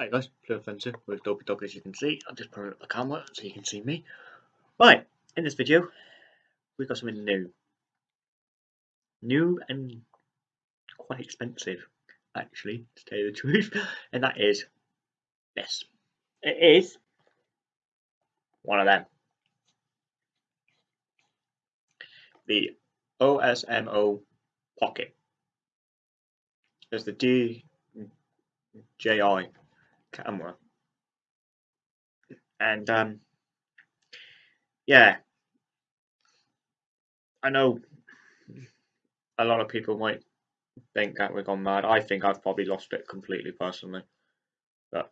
Hi guys, Blue Offensive with Dopey Dog as you can see. I'm just putting up the camera so you can see me. Right, in this video, we've got something new. New and quite expensive, actually, to tell you the truth. And that is this. It is one of them. The OSMO Pocket. There's the DJI camera. And um, yeah, I know a lot of people might think that we've gone mad. I think I've probably lost it completely personally. But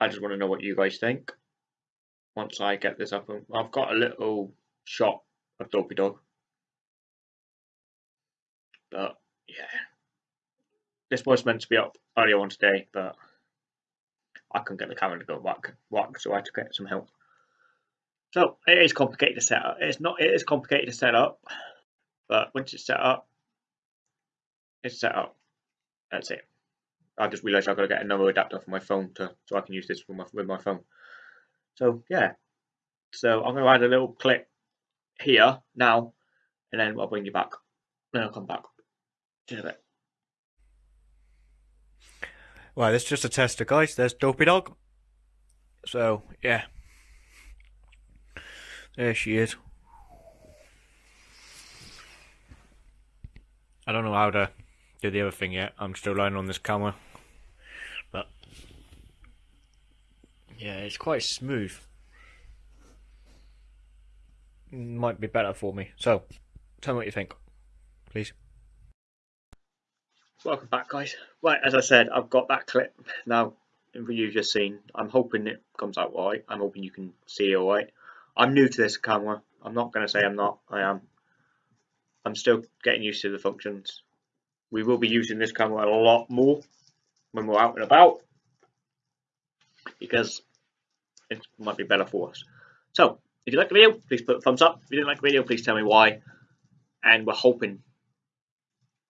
I just want to know what you guys think once I get this up. I've got a little shot of Dopey Dog. But yeah, this was meant to be up earlier on today, but I couldn't get the camera to go back, so I had to get some help. So it is complicated to set up. It's not. It is complicated to set up, but once it's set up, it's set up. That's it. I just realised I've got to get another adapter for my phone to so I can use this with my with my phone. So yeah. So I'm going to add a little clip here now, and then I'll bring you back. Then I'll come back. In a bit. Well, this is just a tester, guys. There's Dopey Dog. So, yeah. There she is. I don't know how to do the other thing yet. I'm still learning on this camera. But, yeah, it's quite smooth. Might be better for me. So, tell me what you think, please. Welcome back, guys. Right, as I said, I've got that clip now for you just seen. I'm hoping it comes out right. I'm hoping you can see it all right. I'm new to this camera. I'm not going to say I'm not. I am. I'm still getting used to the functions. We will be using this camera a lot more when we're out and about because it might be better for us. So, if you like the video, please put a thumbs up. If you didn't like the video, please tell me why. And we're hoping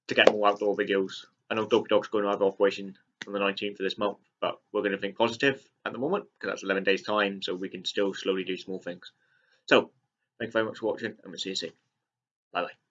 to get more outdoor videos. I know Dopey Dog's going to have operation on the 19th of this month, but we're going to think positive at the moment because that's 11 days time, so we can still slowly do small things. So, thank you very much for watching, and we'll see you soon. Bye bye.